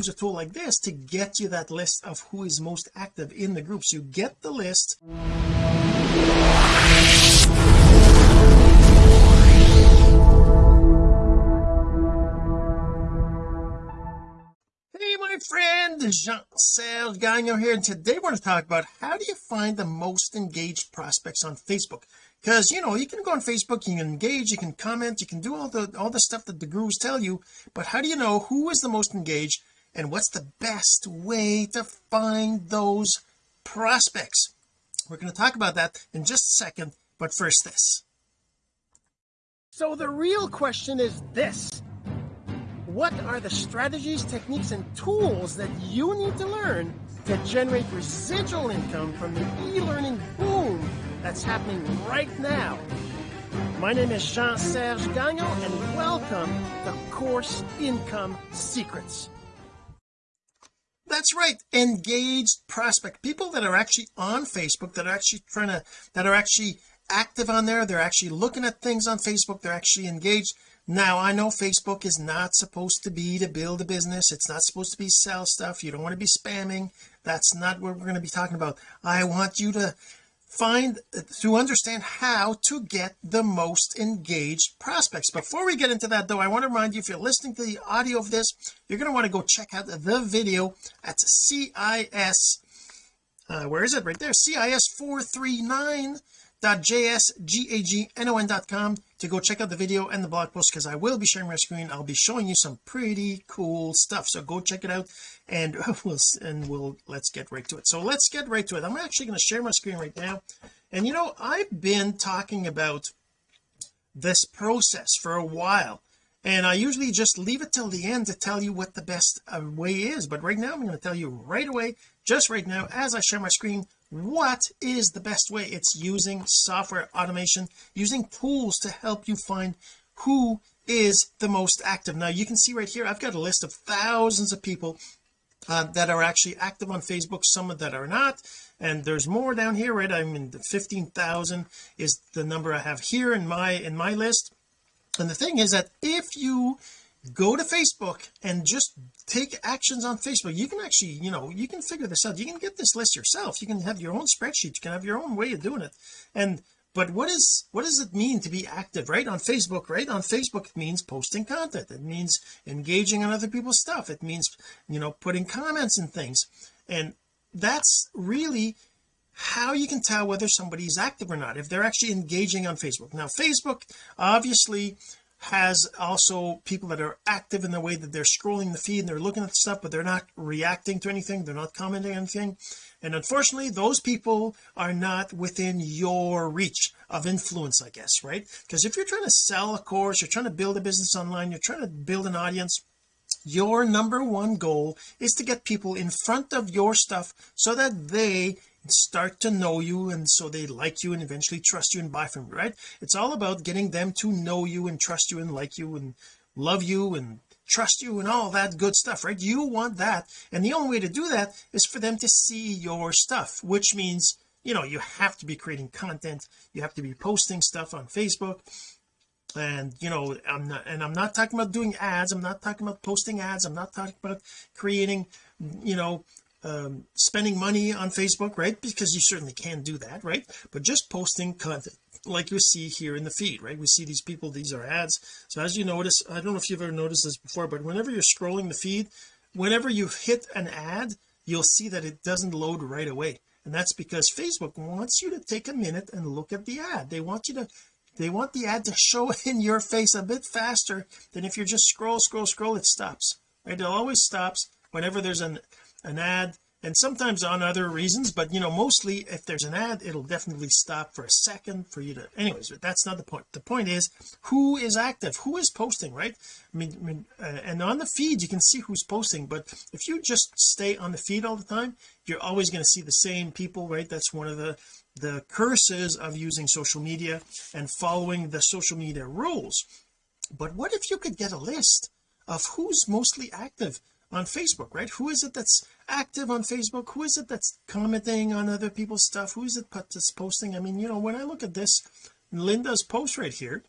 use a tool like this to get you that list of who is most active in the groups you get the list. Hey my friend Jean-Serge Gagnon here and today we're going to talk about how do you find the most engaged prospects on Facebook? Because you know you can go on Facebook you can engage you can comment you can do all the all the stuff that the gurus tell you but how do you know who is the most engaged and what's the best way to find those prospects? We're going to talk about that in just a second but first this. So the real question is this. What are the strategies techniques and tools that you need to learn to generate residual income from the e-learning boom that's happening right now? My name is Jean-Serge Gagnon and welcome to Course Income Secrets that's right. Engaged prospect. People that are actually on Facebook that are actually trying to that are actually active on there they're actually looking at things on Facebook they're actually engaged. Now I know Facebook is not supposed to be to build a business. It's not supposed to be sell stuff. You don't want to be spamming. That's not what we're going to be talking about. I want you to find to understand how to get the most engaged prospects. Before we get into that though I want to remind you if you're listening to the audio of this you're going to want to go check out the video at CIS uh, where is it? Right there CIS 439 jsgagnon.com to go check out the video and the blog post because I will be sharing my screen. I'll be showing you some pretty cool stuff. So go check it out and we'll and we'll let's get right to it. So let's get right to it. I'm actually going to share my screen right now. And you know I've been talking about this process for a while and I usually just leave it till the end to tell you what the best uh, way is. But right now I'm going to tell you right away just right now as I share my screen what is the best way? It's using software automation using tools to help you find who is the most active. Now you can see right here I've got a list of thousands of people uh, that are actually active on Facebook some of that are not and there's more down here right? I'm in the 15,000 is the number I have here in my in my list. And the thing is that if you go to Facebook and just take actions on Facebook. You can actually you know you can figure this out. You can get this list yourself. You can have your own spreadsheet. You can have your own way of doing it. And but what is what does it mean to be active right? On Facebook right? On Facebook it means posting content. It means engaging on other people's stuff. It means you know putting comments and things. And that's really how you can tell whether somebody's active or not if they're actually engaging on Facebook. Now Facebook obviously has also people that are active in the way that they're scrolling the feed and they're looking at stuff but they're not reacting to anything they're not commenting anything. And unfortunately those people are not within your reach of influence I guess right? Because if you're trying to sell a course you're trying to build a business online you're trying to build an audience your number one goal is to get people in front of your stuff so that they start to know you and so they like you and eventually trust you and buy from you right? It's all about getting them to know you and trust you and like you and love you and trust you and all that good stuff right? You want that and the only way to do that is for them to see your stuff which means you know you have to be creating content you have to be posting stuff on Facebook and you know I'm not and I'm not talking about doing ads I'm not talking about posting ads I'm not talking about creating you know um, spending money on Facebook right? Because you certainly can do that right? But just posting content like you see here in the feed right? We see these people these are ads. So as you notice I don't know if you've ever noticed this before but whenever you're scrolling the feed whenever you hit an ad you'll see that it doesn't load right away. And that's because Facebook wants you to take a minute and look at the ad. They want you to they want the ad to show in your face a bit faster than if you just scroll scroll scroll it stops right? It always stops whenever there's an an ad and sometimes on other reasons but you know mostly if there's an ad it'll definitely stop for a second for you to anyways but that's not the point. The point is who is active? Who is posting right? I mean, I mean uh, and on the feed you can see who's posting but if you just stay on the feed all the time you're always going to see the same people right? That's one of the the curses of using social media and following the social media rules. But what if you could get a list of who's mostly active on Facebook right? Who is it that's active on Facebook? Who is it that's commenting on other people's stuff? Who is it that's posting? I mean you know when I look at this Linda's post right here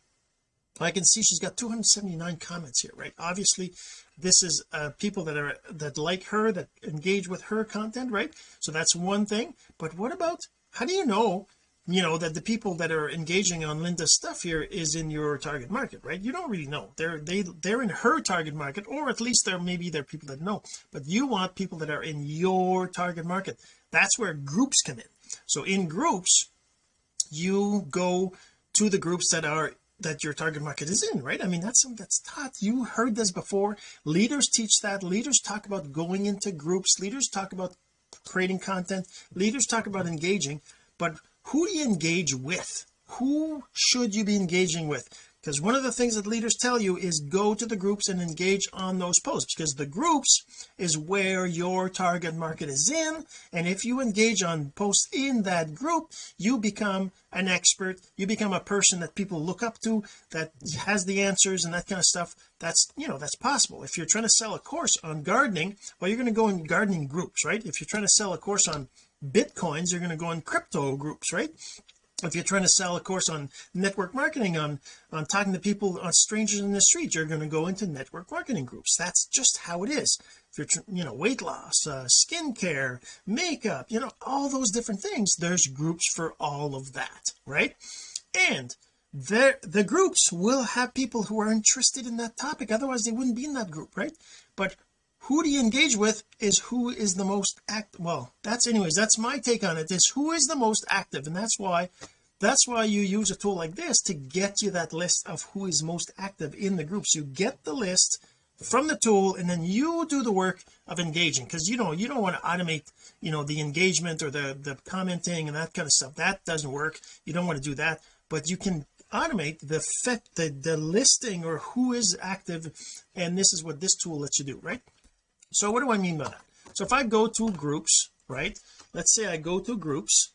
I can see she's got 279 comments here right? Obviously this is uh, people that are that like her that engage with her content right? So that's one thing. But what about how do you know you know that the people that are engaging on Linda's stuff here is in your target market right? You don't really know. They're they they're in her target market or at least there maybe there are people that know. But you want people that are in your target market. That's where groups come in. So in groups you go to the groups that are that your target market is in right? I mean that's something that's taught. You heard this before. Leaders teach that. Leaders talk about going into groups. Leaders talk about creating content. Leaders talk about engaging. But who do you engage with? Who should you be engaging with? Because one of the things that leaders tell you is go to the groups and engage on those posts because the groups is where your target market is in and if you engage on posts in that group you become an expert. You become a person that people look up to that has the answers and that kind of stuff. That's you know that's possible. If you're trying to sell a course on gardening well you're going to go in gardening groups right? If you're trying to sell a course on bitcoins you're going to go in crypto groups right? If you're trying to sell a course on network marketing on on talking to people on strangers in the street you're going to go into network marketing groups. That's just how it is. If you're you know weight loss uh, skincare makeup you know all those different things there's groups for all of that right? And there the groups will have people who are interested in that topic. Otherwise they wouldn't be in that group right? But who do you engage with is who is the most act well that's anyways that's my take on it is who is the most active and that's why that's why you use a tool like this to get you that list of who is most active in the groups. You get the list from the tool and then you do the work of engaging because you know you don't want to automate you know the engagement or the the commenting and that kind of stuff. That doesn't work. You don't want to do that. But you can automate the fit the the listing or who is active and this is what this tool lets you do right so what do I mean by that? So if I go to groups right let's say I go to groups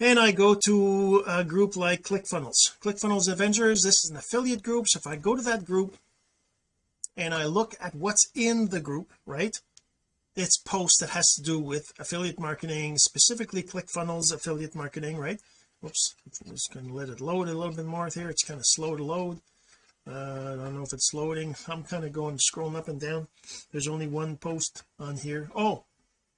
and I go to a group like ClickFunnels. ClickFunnels Avengers this is an affiliate group. So if I go to that group and I look at what's in the group right it's posts that has to do with affiliate marketing specifically ClickFunnels affiliate marketing right? Oops, I'm just going to let it load a little bit more here. It's kind of slow to load uh, I don't know if it's loading. I'm kind of going scrolling up and down. There's only one post on here. Oh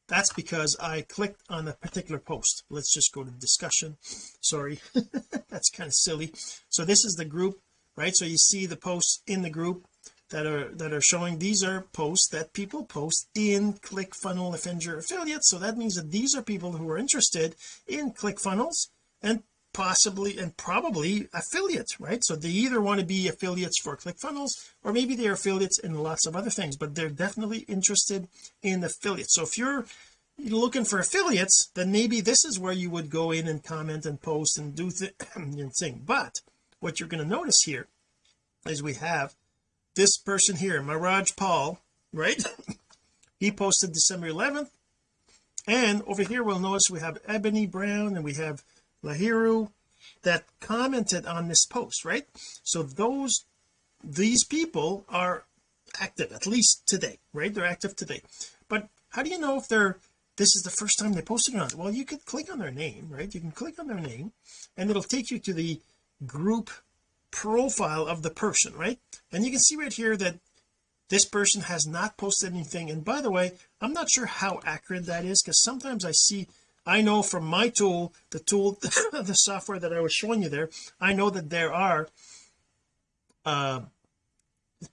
that's because I clicked on a particular post. Let's just go to discussion. Sorry. That's kind of silly. So this is the group right? So you see the posts in the group that are that are showing these are posts that people post in ClickFunnels Avenger affiliates so that means that these are people who are interested in ClickFunnels and possibly and probably affiliates right? So they either want to be affiliates for ClickFunnels or maybe they're affiliates in lots of other things but they're definitely interested in affiliates. So if you're looking for affiliates then maybe this is where you would go in and comment and post and do th thing. But what you're going to notice here is we have this person here Maraj Paul right? He posted December 11th and over here we'll notice we have Ebony Brown and we have Lahiru that commented on this post right? So those these people are active at least today right? They're active today. But how do you know if they're this is the first time they posted it on well you could click on their name right? You can click on their name and it'll take you to the group profile of the person right? And you can see right here that this person has not posted anything. And by the way I'm not sure how accurate that is because sometimes I see I know from my tool the tool the software that I was showing you there I know that there are uh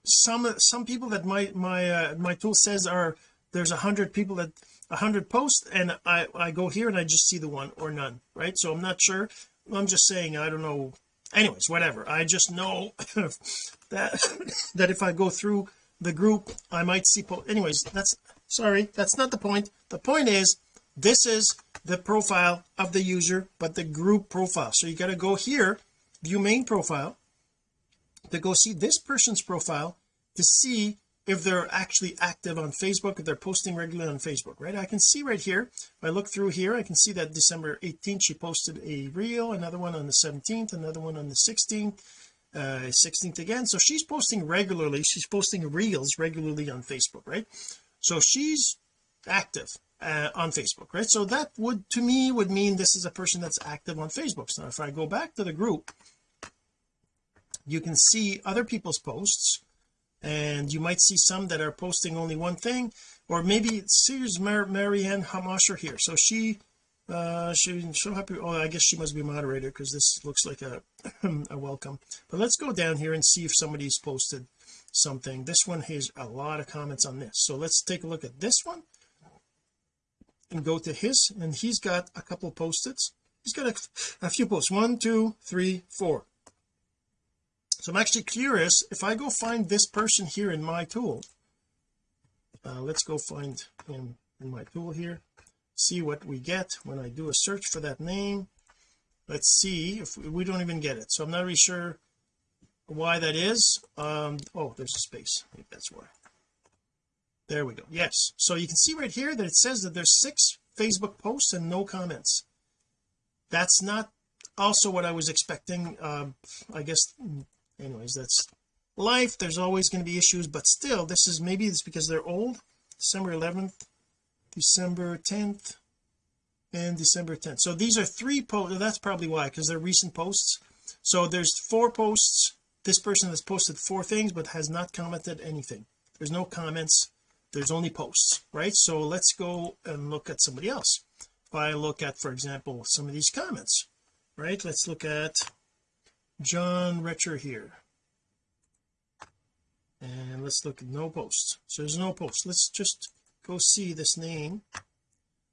some some people that my my uh, my tool says are there's a hundred people that a hundred posts and I I go here and I just see the one or none right? So I'm not sure. I'm just saying I don't know. Anyways whatever. I just know that that if I go through the group I might see anyways that's sorry that's not the point. The point is this is the profile of the user but the group profile. So you got to go here view main profile to go see this person's profile to see if they're actually active on Facebook if they're posting regularly on Facebook right? I can see right here if I look through here I can see that December 18th she posted a reel another one on the 17th another one on the 16th uh 16th again. So she's posting regularly she's posting reels regularly on Facebook right? So she's active uh, on Facebook right? So that would to me would mean this is a person that's active on Facebook. So if I go back to the group you can see other people's posts and you might see some that are posting only one thing or maybe here's Mar Marianne Hamasher here. So she uh she so happy oh I guess she must be a moderator because this looks like a a welcome. But let's go down here and see if somebody's posted something. This one has a lot of comments on this. So let's take a look at this one and go to his and he's got a couple post-its. He's got a, a few posts. One two three four. So I'm actually curious if I go find this person here in my tool uh, let's go find him in my tool here see what we get when I do a search for that name. Let's see if we, we don't even get it. So I'm not really sure why that is. Um oh there's a space. Think that's why there we go. Yes. So you can see right here that it says that there's six Facebook posts and no comments. That's not also what I was expecting. Um I guess anyways that's life. There's always going to be issues but still this is maybe it's because they're old. December 11th December 10th and December 10th so these are three posts that's probably why because they're recent posts. So there's four posts. This person has posted four things but has not commented anything. There's no comments there's only posts right? So let's go and look at somebody else. If I look at for example some of these comments right? Let's look at John Retcher here. And let's look at no posts. So there's no post let's just go see this name.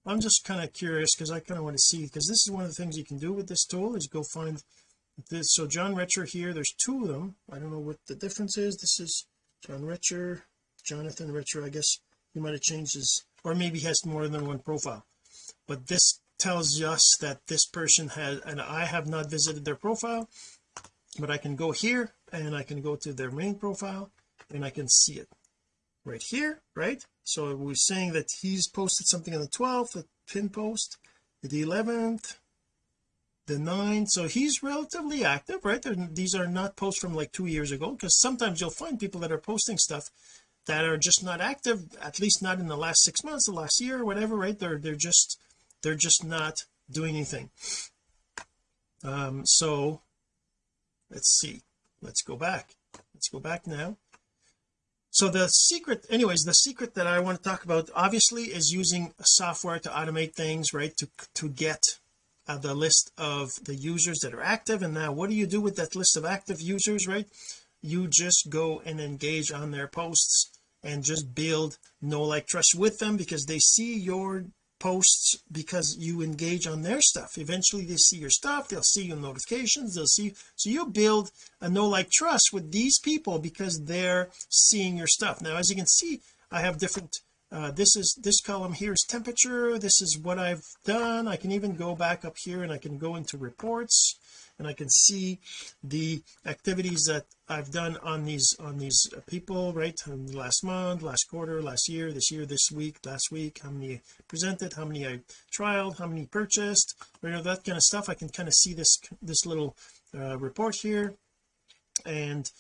I'm just kind of curious because I kind of want to see because this is one of the things you can do with this tool is go find this. So John Retcher here there's two of them. I don't know what the difference is. This is John Retcher Jonathan Retcher I guess he might have changed his or maybe has more than one profile. But this tells us that this person has and I have not visited their profile but I can go here and I can go to their main profile and I can see it right here right? So we're saying that he's posted something on the 12th the pin post the 11th the 9th so he's relatively active right? These are not posts from like two years ago because sometimes you'll find people that are posting stuff that are just not active at least not in the last six months the last year or whatever right? They're they're just they're just not doing anything. Um so let's see. Let's go back. Let's go back now. So the secret anyways the secret that I want to talk about obviously is using software to automate things right? To to get uh, the list of the users that are active. And now what do you do with that list of active users right? You just go and engage on their posts and just build no like trust with them because they see your posts because you engage on their stuff. Eventually they see your stuff they'll see your notifications they'll see so you build a no like trust with these people because they're seeing your stuff. Now as you can see I have different uh, this is this column here is temperature this is what I've done. I can even go back up here and I can go into reports and I can see the activities that I've done on these on these people right? Last month last quarter last year this year this week last week how many presented how many I trialed how many purchased you know that kind of stuff. I can kind of see this this little uh, report here. And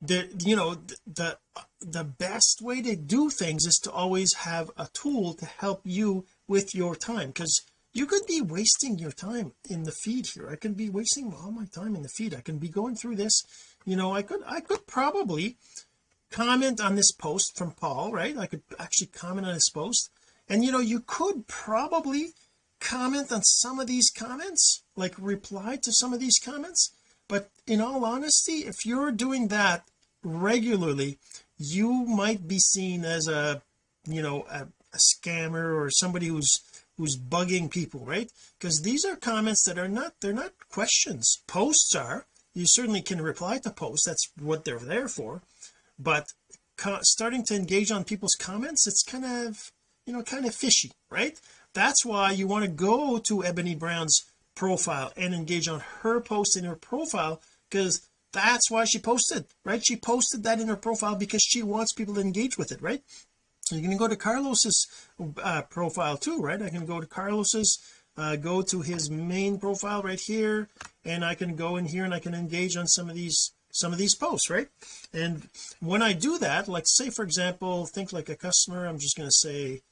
the you know the the best way to do things is to always have a tool to help you with your time because you could be wasting your time in the feed here. I could be wasting all my time in the feed. I can be going through this you know I could I could probably comment on this post from Paul right? I could actually comment on his post. And you know you could probably comment on some of these comments like reply to some of these comments. But in all honesty if you're doing that regularly you might be seen as a you know a, a scammer or somebody who's who's bugging people right? Because these are comments that are not they're not questions. Posts are. You certainly can reply to posts. That's what they're there for. But starting to engage on people's comments it's kind of you know kind of fishy right? That's why you want to go to Ebony Brown's profile and engage on her post in her profile because that's why she posted right? She posted that in her profile because she wants people to engage with it right you can go to Carlos's uh, profile too right? I can go to Carlos's uh, go to his main profile right here and I can go in here and I can engage on some of these some of these posts right? And when I do that like say for example think like a customer I'm just going to say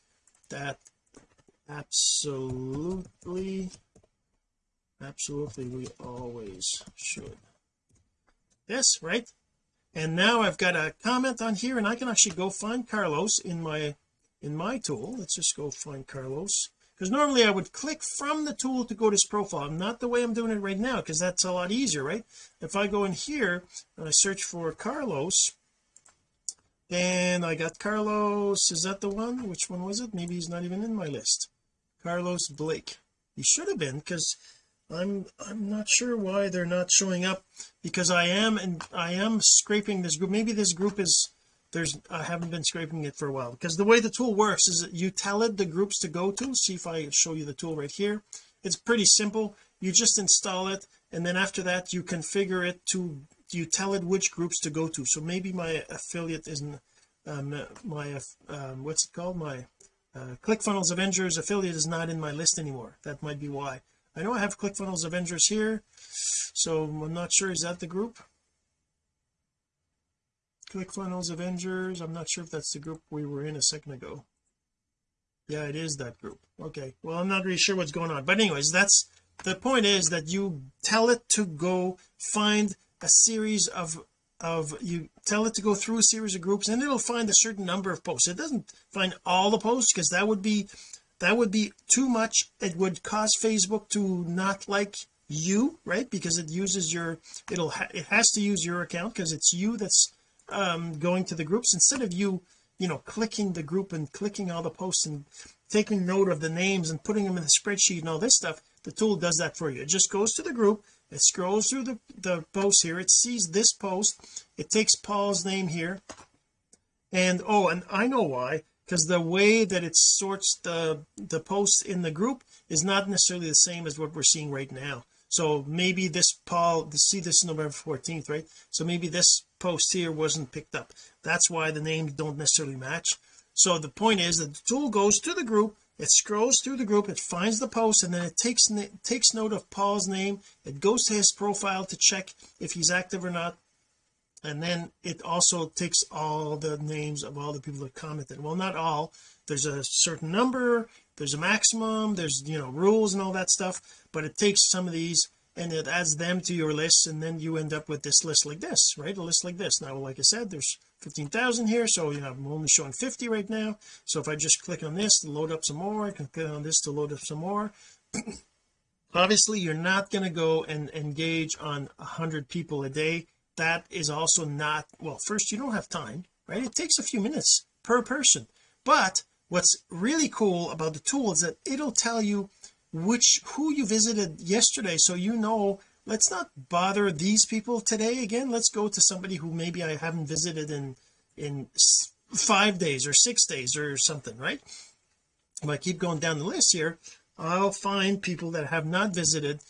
that absolutely absolutely we always should. This right and now I've got a comment on here and I can actually go find Carlos in my in my tool. Let's just go find Carlos. Because normally I would click from the tool to go to his profile. Not the way I'm doing it right now because that's a lot easier right? If I go in here and I search for Carlos then I got Carlos. Is that the one? Which one was it? Maybe he's not even in my list. Carlos Blake. He should have been because I'm I'm not sure why they're not showing up because I am and I am scraping this group. Maybe this group is there's I haven't been scraping it for a while. Because the way the tool works is you tell it the groups to go to see if I show you the tool right here. It's pretty simple. You just install it and then after that you configure it to you tell it which groups to go to. So maybe my affiliate isn't um, my um, what's it called? My uh, ClickFunnels Avengers affiliate is not in my list anymore. That might be why I know I have ClickFunnels Avengers here so I'm not sure is that the group? ClickFunnels Avengers I'm not sure if that's the group we were in a second ago. Yeah it is that group. Okay. Well I'm not really sure what's going on. But anyways that's the point is that you tell it to go find a series of of you tell it to go through a series of groups and it'll find a certain number of posts. It doesn't find all the posts because that would be that would be too much. It would cause Facebook to not like you right? Because it uses your it'll ha it has to use your account because it's you that's um going to the groups. Instead of you you know clicking the group and clicking all the posts and taking note of the names and putting them in the spreadsheet and all this stuff the tool does that for you. It just goes to the group. It scrolls through the the posts here. It sees this post. It takes Paul's name here. And oh and I know why because the way that it sorts the the posts in the group is not necessarily the same as what we're seeing right now. So maybe this Paul see this November 14th right? So maybe this post here wasn't picked up. That's why the names don't necessarily match. So the point is that the tool goes to the group it scrolls through the group it finds the post and then it takes takes note of Paul's name. It goes to his profile to check if he's active or not and then it also takes all the names of all the people that commented. Well not all. There's a certain number there's a maximum there's you know rules and all that stuff but it takes some of these and it adds them to your list and then you end up with this list like this right? A list like this. Now like I said there's 15,000 here so you know I'm only showing 50 right now. So if I just click on this to load up some more I can click on this to load up some more. Obviously you're not going to go and engage on a hundred people a day that is also not well first you don't have time right? It takes a few minutes per person. But what's really cool about the tool is that it'll tell you which who you visited yesterday. So you know let's not bother these people today again. Let's go to somebody who maybe I haven't visited in in five days or six days or something right? If I keep going down the list here I'll find people that have not visited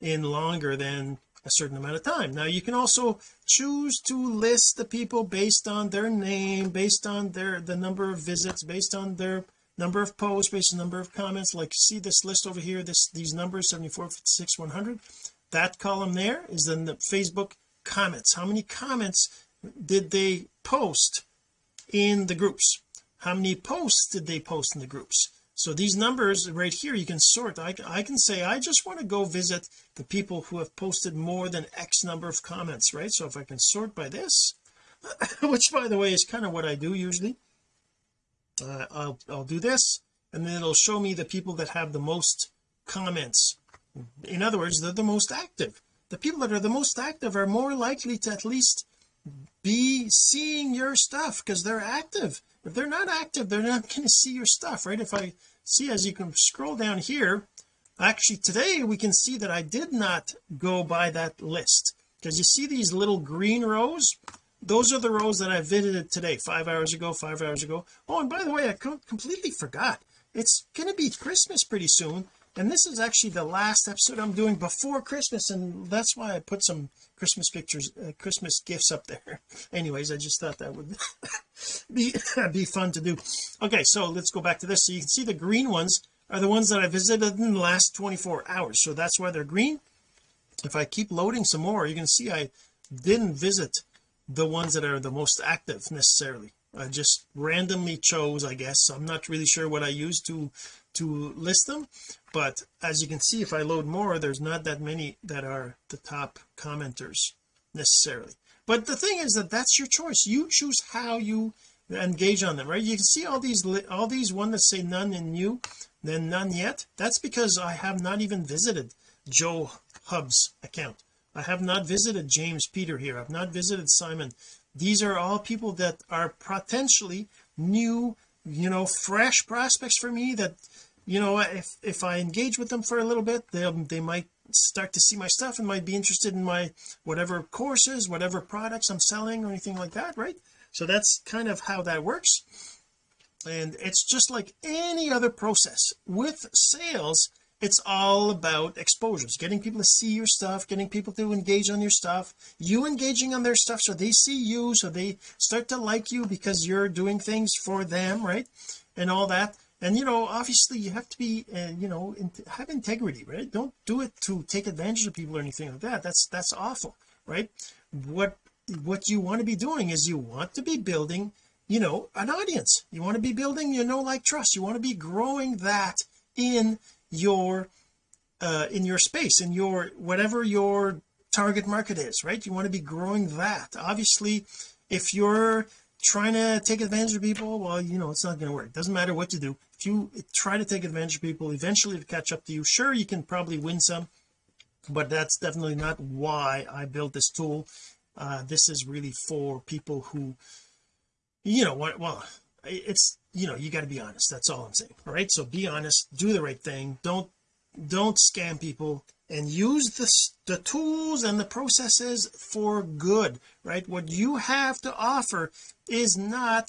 in longer than a certain amount of time. Now you can also choose to list the people based on their name based on their the number of visits based on their number of posts based on number of comments. Like see this list over here this these numbers 74 56 100 that column there is then the Facebook comments. How many comments did they post in the groups? How many posts did they post in the groups so these numbers right here you can sort. I, I can say I just want to go visit the people who have posted more than X number of comments right? So if I can sort by this which by the way is kind of what I do usually. Uh, I'll, I'll do this and then it'll show me the people that have the most comments. In other words they're the most active. The people that are the most active are more likely to at least be seeing your stuff because they're active. If they're not active they're not going to see your stuff right? If I see as you can scroll down here actually today we can see that I did not go by that list. Because you see these little green rows? Those are the rows that I visited today five hours ago five hours ago. Oh and by the way I completely forgot. It's going to be Christmas pretty soon and this is actually the last episode I'm doing before Christmas and that's why I put some Christmas pictures uh, Christmas gifts up there. Anyways I just thought that would be be fun to do. Okay so let's go back to this. So you can see the green ones are the ones that I visited in the last 24 hours. So that's why they're green. If I keep loading some more you can see I didn't visit the ones that are the most active necessarily. I just randomly chose I guess. I'm not really sure what I used to to list them. But as you can see if I load more there's not that many that are the top commenters necessarily. But the thing is that that's your choice. You choose how you engage on them right? You can see all these all these one that say none and new then none yet. That's because I have not even visited Joe Hub's account. I have not visited James Peter here. I've not visited Simon. These are all people that are potentially new you know fresh prospects for me that you know if if I engage with them for a little bit they they might start to see my stuff and might be interested in my whatever courses whatever products I'm selling or anything like that right? So that's kind of how that works. And it's just like any other process. With sales it's all about exposures getting people to see your stuff getting people to engage on your stuff you engaging on their stuff so they see you so they start to like you because you're doing things for them right? And all that and you know obviously you have to be uh, you know in, have integrity right? Don't do it to take advantage of people or anything like that. That's that's awful right? What what you want to be doing is you want to be building you know an audience. You want to be building you know like trust. You want to be growing that in your uh in your space in your whatever your target market is right? You want to be growing that. Obviously if you're trying to take advantage of people well you know it's not going to work. Doesn't matter what you do if you try to take advantage of people eventually to catch up to you sure you can probably win some but that's definitely not why I built this tool. Uh, this is really for people who you know what well it's you know you got to be honest that's all I'm saying all right? So be honest do the right thing don't don't scam people and use the, the tools and the processes for good right? What you have to offer is not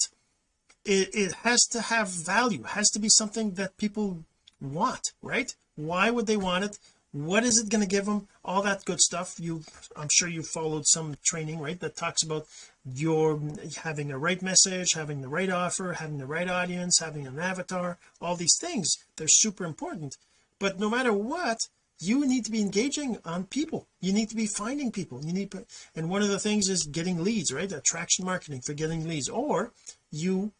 it, it has to have value. Has to be something that people want right? Why would they want it? What is it going to give them? All that good stuff. You I'm sure you followed some training right that talks about your having the right message having the right offer having the right audience having an avatar all these things. They're super important. But no matter what you need to be engaging on people. You need to be finding people. You need and one of the things is getting leads right? Attraction marketing for getting leads. Or you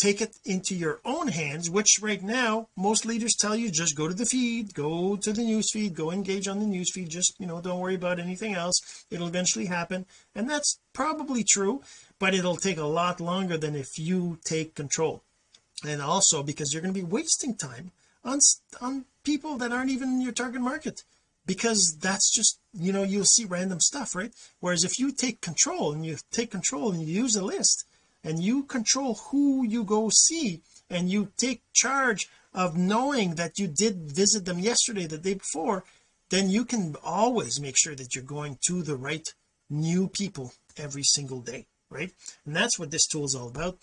take it into your own hands which right now most leaders tell you just go to the feed go to the news feed go engage on the news feed just you know don't worry about anything else. It'll eventually happen. And that's probably true but it'll take a lot longer than if you take control. And also because you're going to be wasting time on on people that aren't even in your target market. Because that's just you know you'll see random stuff right? Whereas if you take control and you take control and you use a list and you control who you go see and you take charge of knowing that you did visit them yesterday the day before then you can always make sure that you're going to the right new people every single day right? And that's what this tool is all about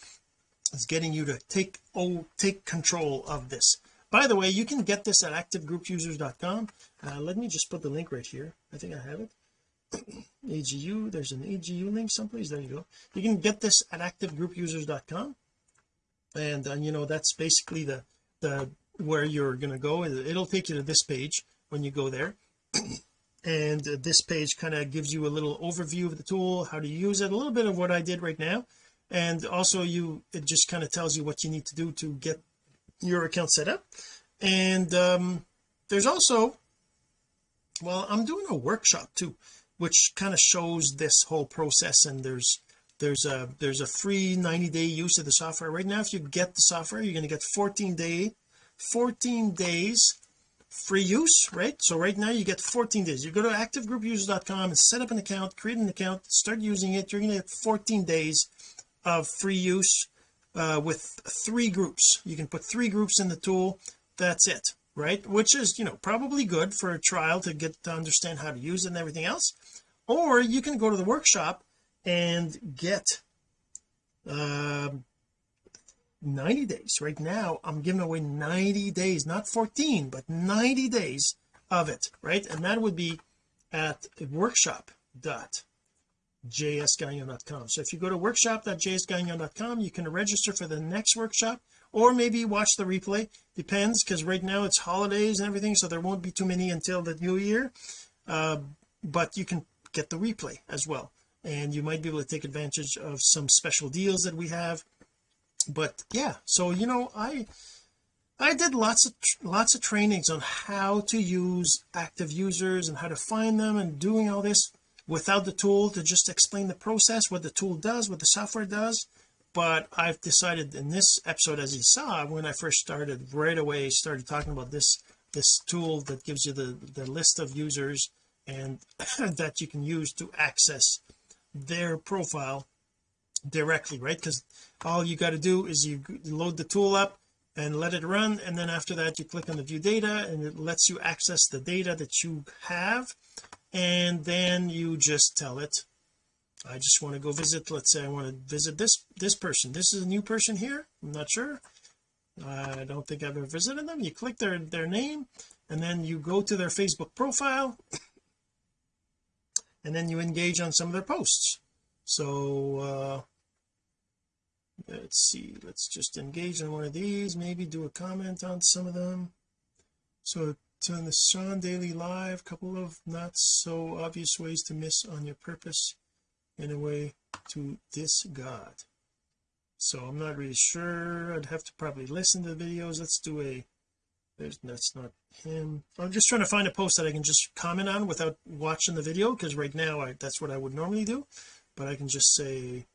is getting you to take oh take control of this. By the way you can get this at activegroupusers.com uh, let me just put the link right here. I think I have it AGU there's an AGU link someplace. There you go. You can get this at activegroupusers.com and uh, you know that's basically the the where you're going to go it'll take you to this page when you go there. And uh, this page kind of gives you a little overview of the tool how to use it a little bit of what I did right now. And also you it just kind of tells you what you need to do to get your account set up. And um there's also well I'm doing a workshop too which kind of shows this whole process. And there's there's a there's a free 90 day use of the software. Right now if you get the software you're going to get 14 day 14 days free use right? So right now you get 14 days. You go to activegroupusers.com and set up an account create an account start using it. You're going to get 14 days of free use uh, with three groups. You can put three groups in the tool. That's it right? Which is you know probably good for a trial to get to understand how to use it and everything else or you can go to the workshop and get um 90 days. Right now I'm giving away 90 days not 14 but 90 days of it right? And that would be at workshop.jsgagnon.com so if you go to workshop.jsgagnon.com you can register for the next workshop or maybe watch the replay. Depends because right now it's holidays and everything so there won't be too many until the new year. Uh, but you can get the replay as well. And you might be able to take advantage of some special deals that we have. But yeah so you know I I did lots of lots of trainings on how to use active users and how to find them and doing all this without the tool to just explain the process what the tool does what the software does. But I've decided in this episode as you saw when I first started right away started talking about this this tool that gives you the the list of users and that you can use to access their profile directly right? Because all you got to do is you load the tool up and let it run and then after that you click on the view data and it lets you access the data that you have and then you just tell it I just want to go visit let's say I want to visit this this person. This is a new person here. I'm not sure. I don't think I've ever visited them. You click their their name and then you go to their Facebook profile and then you engage on some of their posts. So uh let's see let's just engage on one of these maybe do a comment on some of them. So turn the Sean Daily Live couple of not so obvious ways to miss on your purpose in a way to this God. So I'm not really sure I'd have to probably listen to the videos. Let's do a there's that's not him. I'm just trying to find a post that I can just comment on without watching the video because right now I that's what I would normally do. But I can just say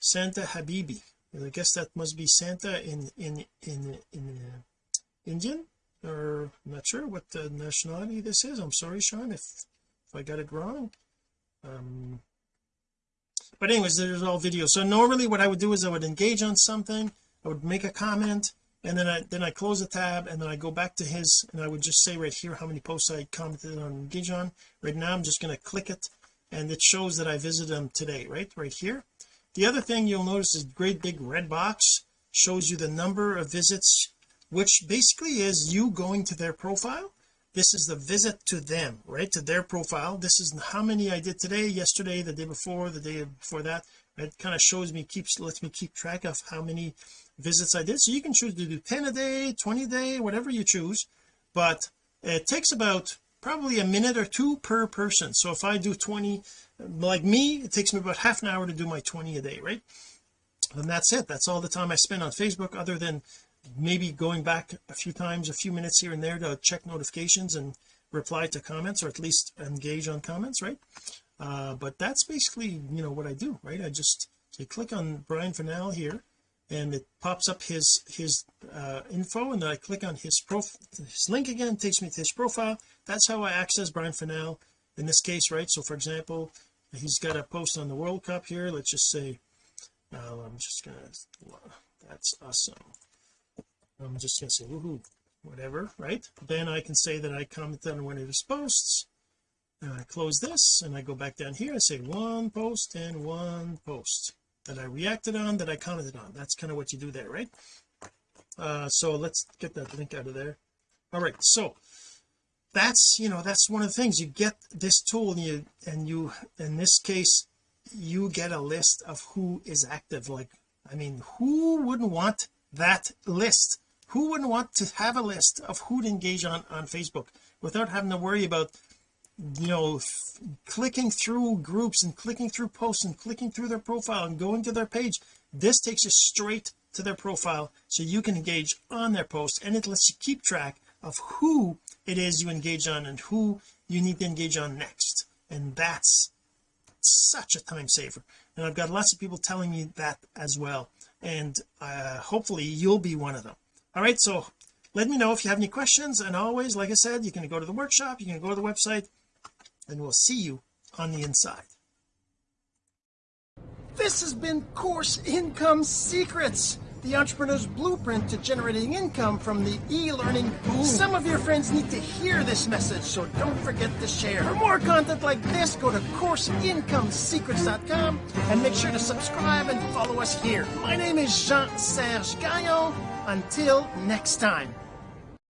Santa Habibi. I guess that must be Santa in in in in uh, Indian? Or I'm not sure what the nationality this is. I'm sorry Sean if if I got it wrong. Um but anyways there's all videos. So normally what I would do is I would engage on something. I would make a comment and then I then I close the tab and then I go back to his and I would just say right here how many posts I commented on engage on. Right now I'm just going to click it and it shows that I visited him today right right here. The other thing you'll notice is great big red box shows you the number of visits which basically is you going to their profile. This is the visit to them right to their profile. This is how many I did today yesterday the day before the day before that it kind of shows me keeps lets me keep track of how many visits I did so you can choose to do 10 a day 20 a day whatever you choose but it takes about probably a minute or two per person. So if I do 20 like me it takes me about half an hour to do my 20 a day right? And that's it. That's all the time I spend on Facebook other than maybe going back a few times a few minutes here and there to check notifications and reply to comments or at least engage on comments right? Uh, but that's basically you know what I do right? I just say click on Brian Fennell here and it pops up his his uh, info and then I click on his prof his link again takes me to his profile. That's how I access Brian Fennell in this case right? So for example he's got a post on the World Cup here. Let's just say uh, I'm just gonna that's awesome. I'm just gonna say woohoo whatever right? Then I can say that I commented on one of his posts and I close this and I go back down here I say one post and one post that I reacted on that I commented on. That's kind of what you do there right? Uh so let's get that link out of there. All right so that's you know that's one of the things. You get this tool and you and you in this case you get a list of who is active. Like I mean who wouldn't want that list? Who wouldn't want to have a list of who to engage on on Facebook without having to worry about you know clicking through groups and clicking through posts and clicking through their profile and going to their page this takes you straight to their profile so you can engage on their post and it lets you keep track of who it is you engage on and who you need to engage on next. And that's such a time saver. And I've got lots of people telling me that as well. And uh, hopefully you'll be one of them. All right so let me know if you have any questions. And always like I said you can go to the workshop you can go to the website and we'll see you on the inside this has been course income secrets the entrepreneur's blueprint to generating income from the e-learning boom. Some of your friends need to hear this message, so don't forget to share. For more content like this, go to CourseIncomeSecrets.com and make sure to subscribe and follow us here. My name is Jean-Serge Gagnon. Until next time.